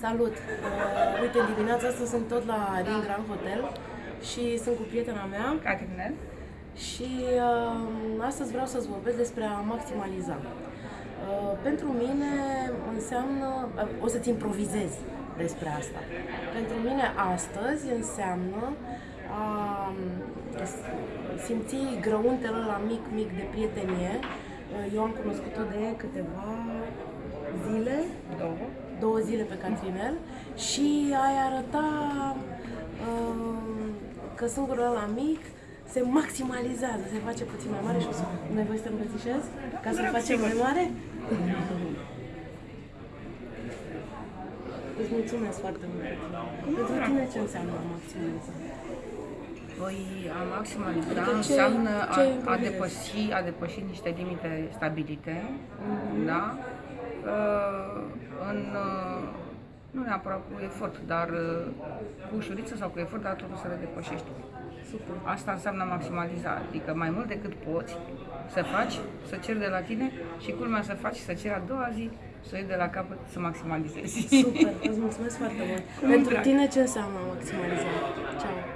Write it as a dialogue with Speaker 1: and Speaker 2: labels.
Speaker 1: Salut! Uh, uite, în dimineața asta sunt tot la Ring Grand Hotel și sunt cu prietena mea
Speaker 2: Catrinel?
Speaker 1: și uh, astăzi vreau să-ți vorbesc despre a maximaliza. Uh, pentru mine înseamnă, uh, o să-ți improvizez despre asta. Pentru mine astăzi înseamnă a um, simți grăuntele la mic, mic de prietenie. Uh, Eu am cunoscut-o de câteva zile,
Speaker 2: Două.
Speaker 1: două zile pe Catrinel și ai arăta uh, că sângurul ăla mic se maximalizează, se face puțin mai mare și o să ne voi să te îmbrățișez ca să-l facem mai mare? Îți mulțumesc foarte mult. Pentru tine ce înseamnă a maximaliza?
Speaker 2: Păi a maximaliza
Speaker 1: Adică ce-
Speaker 2: înseamnă
Speaker 1: ce
Speaker 2: a, a,
Speaker 1: improvizezi?
Speaker 2: depăși, a depăși niște limite stabilite,
Speaker 1: Mhm.
Speaker 2: da? Uh, în, uh, nu neapărat cu efort, dar uh, cu ușurință sau cu efort, dar totul să le depășești.
Speaker 1: Super.
Speaker 2: Asta înseamnă maximaliza, adică mai mult decât poți să faci, să ceri de la tine și culmea să faci, să ceri a doua zi, să o iei de la capăt, să maximalizezi.
Speaker 1: Super, îți mulțumesc foarte mult.
Speaker 2: Cu
Speaker 1: Pentru
Speaker 2: drag.
Speaker 1: tine ce înseamnă a maximaliza? Ceau.